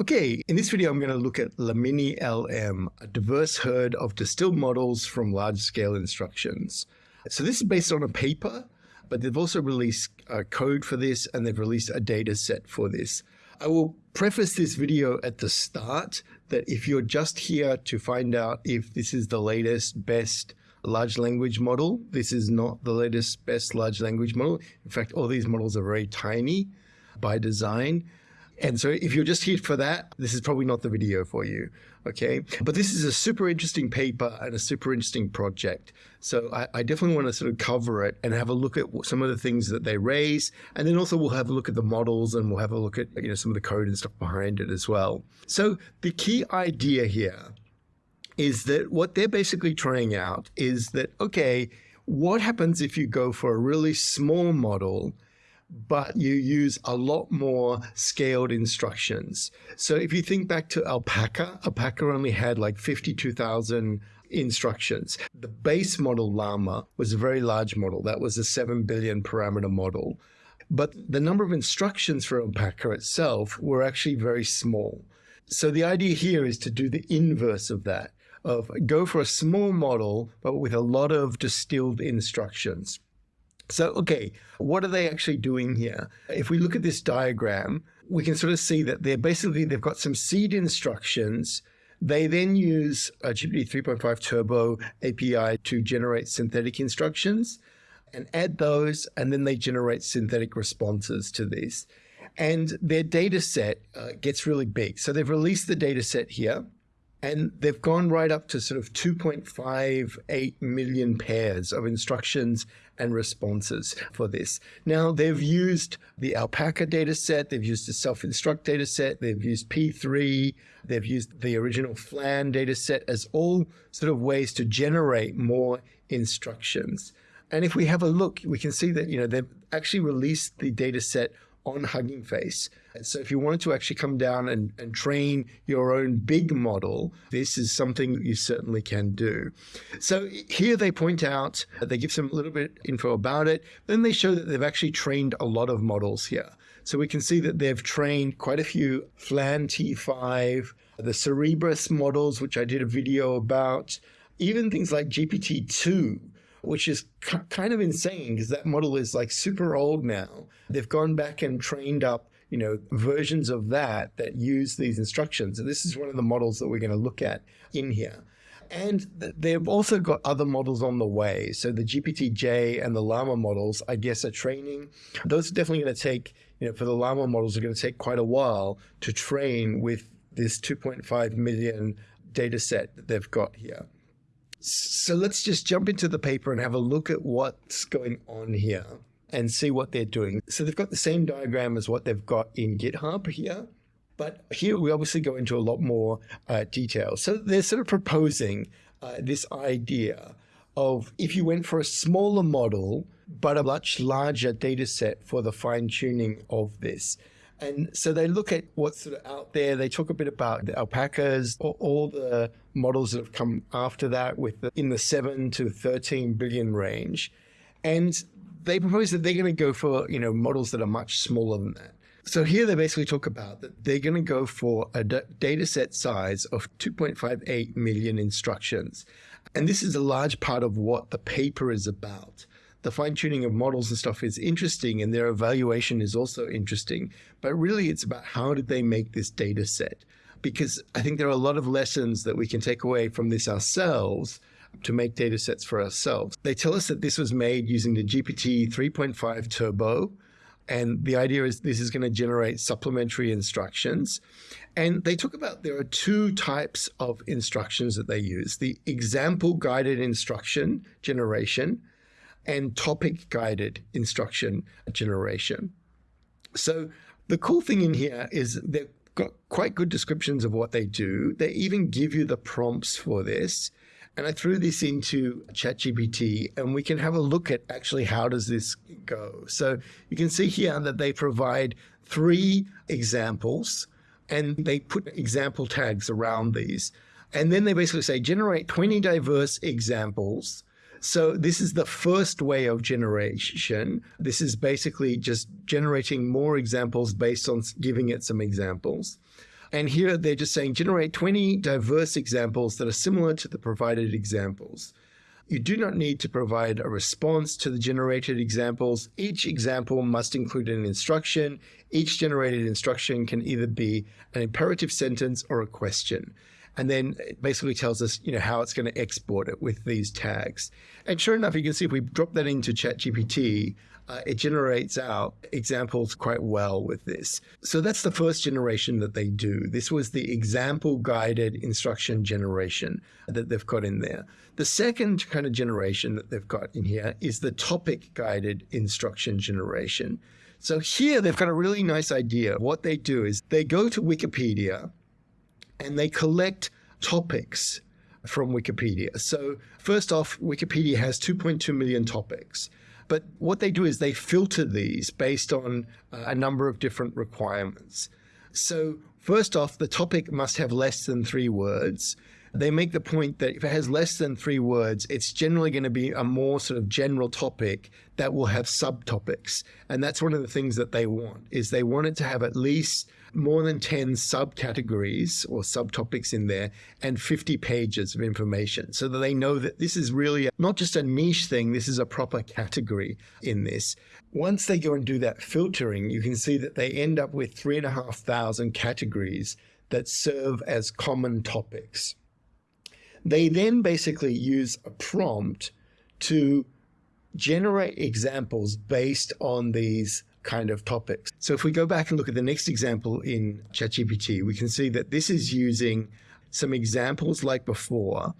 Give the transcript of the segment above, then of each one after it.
Okay, in this video, I'm going to look at Lamini LM, a diverse herd of distilled models from large-scale instructions. So this is based on a paper, but they've also released a code for this and they've released a data set for this. I will preface this video at the start that if you're just here to find out if this is the latest, best large language model, this is not the latest, best large language model. In fact, all these models are very tiny by design. And so if you're just here for that, this is probably not the video for you. Okay. But this is a super interesting paper and a super interesting project. So I, I, definitely want to sort of cover it and have a look at some of the things that they raise. And then also we'll have a look at the models and we'll have a look at, you know, some of the code and stuff behind it as well. So the key idea here is that what they're basically trying out is that, okay, what happens if you go for a really small model but you use a lot more scaled instructions. So if you think back to Alpaca, Alpaca only had like 52,000 instructions. The base model Llama was a very large model. That was a 7 billion parameter model. But the number of instructions for Alpaca itself were actually very small. So the idea here is to do the inverse of that, of go for a small model, but with a lot of distilled instructions. So, okay, what are they actually doing here? If we look at this diagram, we can sort of see that they're basically, they've got some seed instructions. They then use a GPT 3.5 Turbo API to generate synthetic instructions and add those, and then they generate synthetic responses to these. And their data set uh, gets really big. So they've released the data set here. And they've gone right up to sort of 2.58 million pairs of instructions and responses for this. Now, they've used the Alpaca data set, they've used the self-instruct data set, they've used P3, they've used the original FLAN data set as all sort of ways to generate more instructions. And if we have a look, we can see that, you know, they've actually released the data set on Hugging Face. So if you wanted to actually come down and, and train your own big model, this is something you certainly can do. So here they point out, they give some little bit info about it. Then they show that they've actually trained a lot of models here. So we can see that they've trained quite a few FLAN T5, the Cerebras models, which I did a video about, even things like GPT-2, which is kind of insane because that model is like super old now. They've gone back and trained up you know, versions of that that use these instructions. And this is one of the models that we're going to look at in here. And they've also got other models on the way. So the GPT-J and the Llama models, I guess, are training. Those are definitely going to take, you know, for the Llama models, are going to take quite a while to train with this 2.5 million data set that they've got here. So let's just jump into the paper and have a look at what's going on here and see what they're doing. So they've got the same diagram as what they've got in GitHub here. But here we obviously go into a lot more uh, detail. So they're sort of proposing uh, this idea of if you went for a smaller model, but a much larger data set for the fine tuning of this. And so they look at what's sort of out there. They talk a bit about the alpacas, all, the models that have come after that with the, in the 7 to 13 billion range. And they propose that they're going to go for, you know, models that are much smaller than that. So here they basically talk about that they're going to go for a data set size of 2.58 million instructions. And this is a large part of what the paper is about the fine tuning of models and stuff is interesting and their evaluation is also interesting. But really, it's about how did they make this data set? Because I think there are a lot of lessons that we can take away from this ourselves to make data sets for ourselves. They tell us that this was made using the GPT 3.5 Turbo. And the idea is this is going to generate supplementary instructions. And they talk about there are two types of instructions that they use the example guided instruction generation and topic guided instruction generation. So the cool thing in here is they've got quite good descriptions of what they do. They even give you the prompts for this. And I threw this into ChatGPT and we can have a look at actually how does this go. So you can see here that they provide three examples and they put example tags around these. And then they basically say generate 20 diverse examples so this is the first way of generation. This is basically just generating more examples based on giving it some examples. And here they're just saying generate 20 diverse examples that are similar to the provided examples. You do not need to provide a response to the generated examples. Each example must include an instruction. Each generated instruction can either be an imperative sentence or a question. And then it basically tells us, you know, how it's going to export it with these tags. And sure enough, you can see if we drop that into ChatGPT, uh, it generates out examples quite well with this. So that's the first generation that they do. This was the example guided instruction generation that they've got in there. The second kind of generation that they've got in here is the topic guided instruction generation. So here they've got a really nice idea. What they do is they go to Wikipedia and they collect topics from Wikipedia. So first off, Wikipedia has 2.2 million topics. But what they do is they filter these based on uh, a number of different requirements. So first off, the topic must have less than three words. They make the point that if it has less than three words, it's generally going to be a more sort of general topic that will have subtopics. And that's one of the things that they want is they want it to have at least more than 10 subcategories or subtopics in there and 50 pages of information so that they know that this is really not just a niche thing, this is a proper category in this. Once they go and do that filtering, you can see that they end up with three and a half thousand categories that serve as common topics. They then basically use a prompt to generate examples based on these kind of topics. So if we go back and look at the next example in ChatGPT, we can see that this is using some examples like before,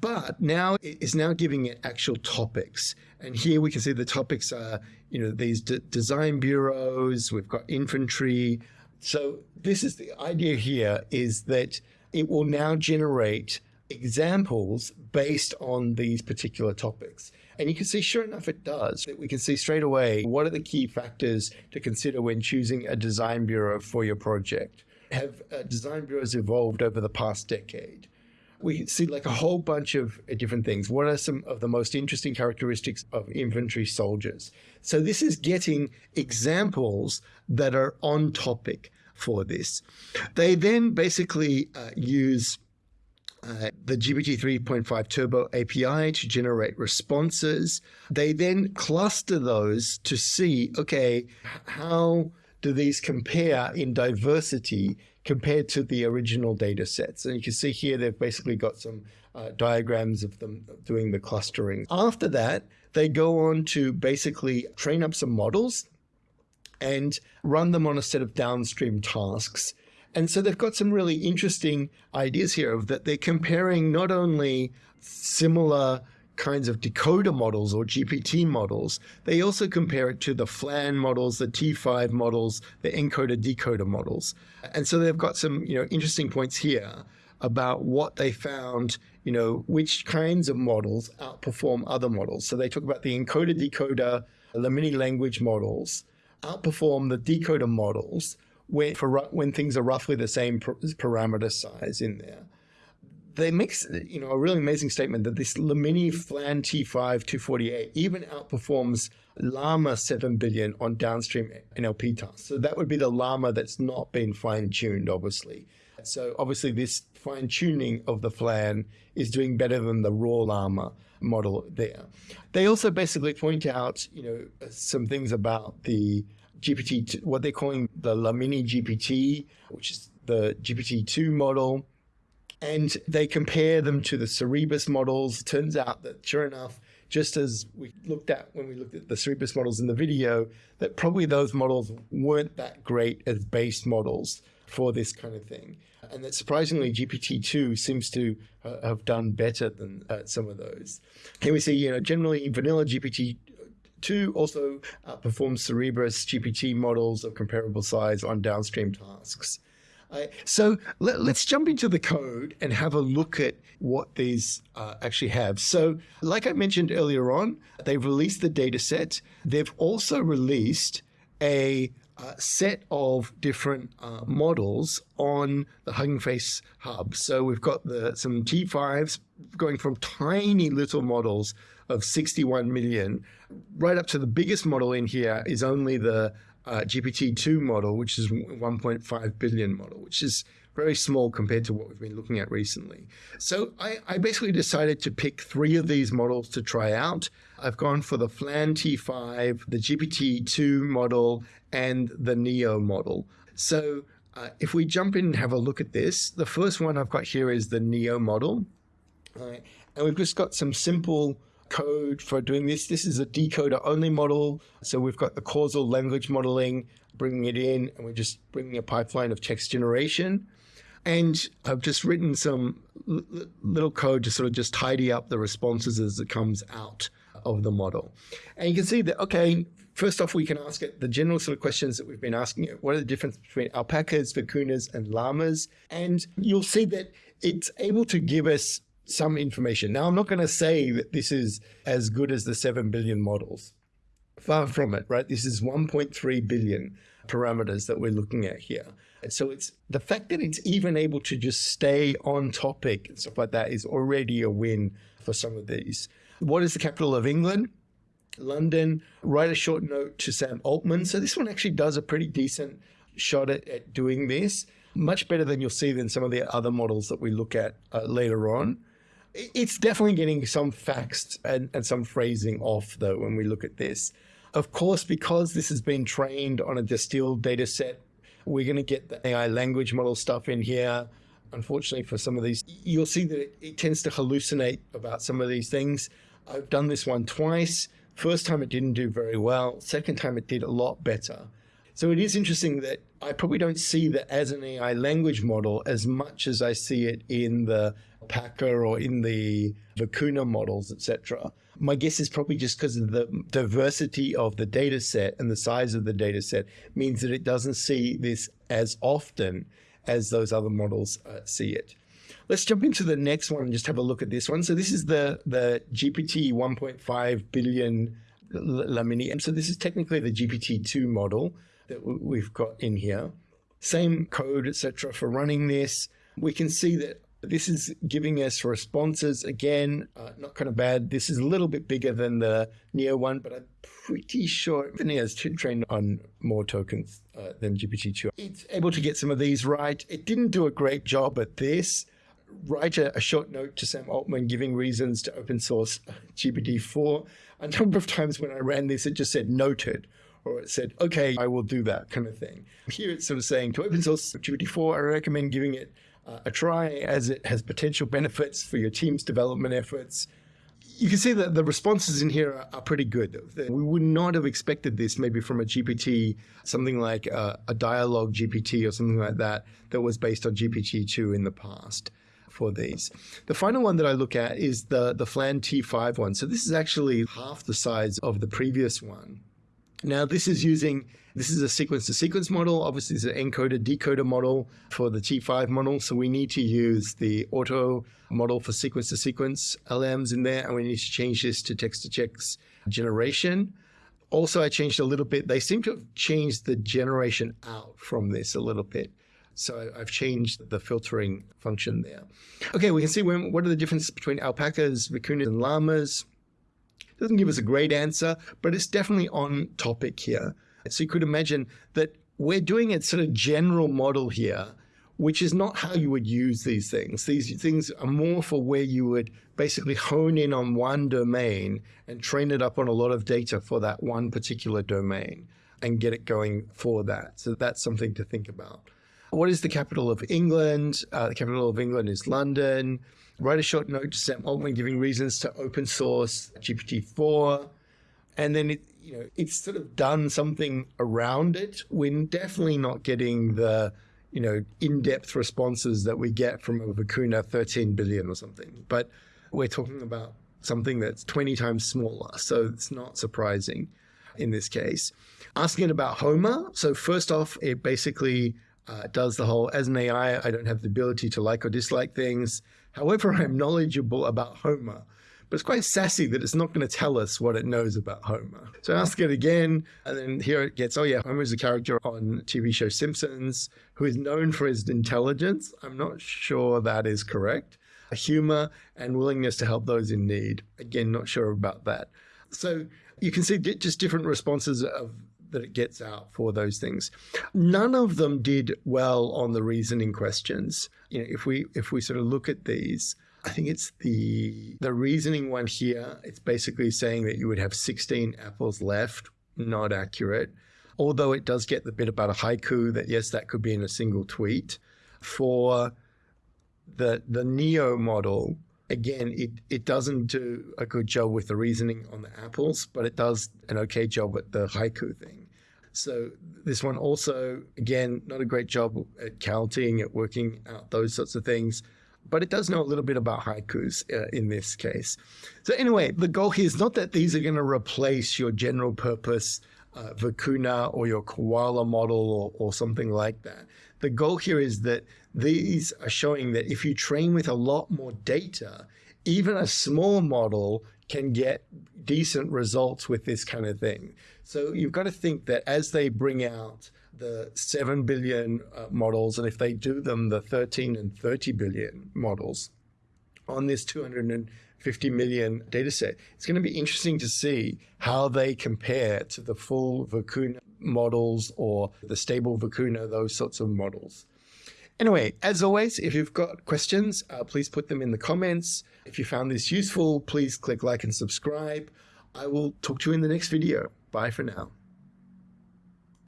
but now it is now giving it actual topics. And here we can see the topics are, you know, these design bureaus, we've got infantry. So this is the idea here is that it will now generate examples based on these particular topics. And you can see, sure enough, it does. We can see straight away what are the key factors to consider when choosing a design bureau for your project. Have uh, design bureaus evolved over the past decade? We see like a whole bunch of uh, different things. What are some of the most interesting characteristics of infantry soldiers? So this is getting examples that are on topic for this. They then basically uh, use uh, the GPT 3.5 Turbo API to generate responses. They then cluster those to see, okay, how do these compare in diversity compared to the original data sets? And you can see here they've basically got some uh, diagrams of them doing the clustering. After that, they go on to basically train up some models and run them on a set of downstream tasks and so they've got some really interesting ideas here of that they're comparing not only similar kinds of decoder models or GPT models, they also compare it to the FLAN models, the T5 models, the encoder decoder models. And so they've got some, you know, interesting points here about what they found, you know, which kinds of models outperform other models. So they talk about the encoder decoder, the mini language models outperform the decoder models when, for, when things are roughly the same parameter size in there. They make you know a really amazing statement that this Lamini Flan T5 248 even outperforms Llama 7 billion on downstream NLP tasks. So that would be the Llama that's not been fine tuned, obviously. So obviously this fine tuning of the Flan is doing better than the raw Llama model there. They also basically point out, you know, some things about the GPT, what they're calling the Lamini GPT, which is the GPT-2 model. And they compare them to the Cerebras models. It turns out that sure enough, just as we looked at when we looked at the Cerebras models in the video, that probably those models weren't that great as base models for this kind of thing. And that surprisingly, GPT-2 seems to uh, have done better than uh, some of those. Can we see, you know, generally vanilla GPT Two also outperforms Cerebras GPT models of comparable size on downstream tasks. Uh, so let, us jump into the code and have a look at what these uh, actually have. So like I mentioned earlier on, they've released the data set. They've also released a uh, set of different uh, models on the Hugging Face hub. So we've got the some T5s going from tiny little models of 61 million right up to the biggest model in here is only the uh, GPT-2 model, which is 1.5 billion model, which is very small compared to what we've been looking at recently. So I, I basically decided to pick three of these models to try out. I've gone for the FLAN T5, the GPT-2 model, and the NEO model. So uh, if we jump in and have a look at this, the first one I've got here is the NEO model. Right. And we've just got some simple code for doing this. This is a decoder only model. So we've got the causal language modeling, bringing it in, and we're just bringing a pipeline of text generation. And I've just written some little code to sort of just tidy up the responses as it comes out of the model. And you can see that, okay, first off, we can ask it the general sort of questions that we've been asking it. What are the difference between alpacas, vicuñas, and llamas? And you'll see that it's able to give us some information. Now, I'm not going to say that this is as good as the 7 billion models. Far from it, right? This is 1.3 billion parameters that we're looking at here. So it's the fact that it's even able to just stay on topic and stuff like that is already a win for some of these. What is the capital of England? London. Write a short note to Sam Altman. So this one actually does a pretty decent shot at, at doing this. Much better than you'll see than some of the other models that we look at uh, later on. It's definitely getting some facts and, and some phrasing off, though, when we look at this. Of course, because this has been trained on a distilled data set, we're going to get the AI language model stuff in here. Unfortunately, for some of these, you'll see that it, it tends to hallucinate about some of these things. I've done this one twice. First time it didn't do very well. Second time it did a lot better. So it is interesting that I probably don't see that as an AI language model as much as I see it in the Packer or in the Vicuña models, etc. My guess is probably just because of the diversity of the data set and the size of the data set means that it doesn't see this as often as those other models uh, see it. Let's jump into the next one and just have a look at this one. So this is the, the GPT 1.5 billion Lamini. So this is technically the GPT-2 model that we've got in here. Same code, etc. for running this. We can see that this is giving us responses again, uh, not kind of bad. This is a little bit bigger than the Neo one, but I'm pretty sure the Neo is trained on more tokens uh, than GPT-2. It's able to get some of these right. It didn't do a great job at this. Write a, a short note to Sam Altman giving reasons to open source GPT-4. A number of times when I ran this, it just said noted or it said, okay, I will do that kind of thing. Here it's sort of saying to open source GPT-4, I recommend giving it uh, a try as it has potential benefits for your team's development efforts. You can see that the responses in here are, are pretty good. We would not have expected this maybe from a GPT, something like a, a DialoGPT or something like that, that was based on GPT-2 in the past for these. The final one that I look at is the, the FLAN T5 one. So this is actually half the size of the previous one. Now, this is using, this is a sequence to sequence model. Obviously, it's an encoder decoder model for the T5 model. So we need to use the auto model for sequence to sequence LMs in there. And we need to change this to text to text generation. Also, I changed a little bit. They seem to have changed the generation out from this a little bit. So I've changed the filtering function there. Okay, we can see when, what are the differences between alpacas, vicuñas, and llamas. Doesn't give us a great answer, but it's definitely on topic here. So you could imagine that we're doing a sort of general model here, which is not how you would use these things. These things are more for where you would basically hone in on one domain and train it up on a lot of data for that one particular domain and get it going for that. So that's something to think about. What is the capital of England? Uh, the capital of England is London write a short note to Sam Altman giving reasons to open source GPT-4. And then it, you know, it's sort of done something around it. We're definitely not getting the, you know, in-depth responses that we get from a Vicuña 13 billion or something. But we're talking about something that's 20 times smaller. So it's not surprising in this case. Asking it about Homer. So first off, it basically uh, does the whole, as an AI, I don't have the ability to like or dislike things. However, I'm knowledgeable about Homer. But it's quite sassy that it's not going to tell us what it knows about Homer. So I ask it again, and then here it gets, oh yeah, Homer is a character on TV show Simpsons who is known for his intelligence. I'm not sure that is correct. Humor and willingness to help those in need. Again, not sure about that. So you can see just different responses of that it gets out for those things. None of them did well on the reasoning questions. You know, if we if we sort of look at these, I think it's the the reasoning one here. It's basically saying that you would have 16 apples left. Not accurate. Although it does get the bit about a haiku that yes, that could be in a single tweet. For the the Neo model, again, it, it doesn't do a good job with the reasoning on the apples, but it does an okay job at the haiku thing. So this one also, again, not a great job at counting, at working out those sorts of things, but it does know a little bit about haikus uh, in this case. So anyway, the goal here is not that these are going to replace your general purpose uh, Vicuna or your koala model or, or something like that. The goal here is that these are showing that if you train with a lot more data, even a small model can get decent results with this kind of thing. So you've got to think that as they bring out the 7 billion uh, models, and if they do them, the 13 and 30 billion models on this 250 million data set, it's going to be interesting to see how they compare to the full Vicuna models or the stable Vicuna, those sorts of models. Anyway, as always, if you've got questions, uh, please put them in the comments. If you found this useful, please click like and subscribe. I will talk to you in the next video. Bye for now.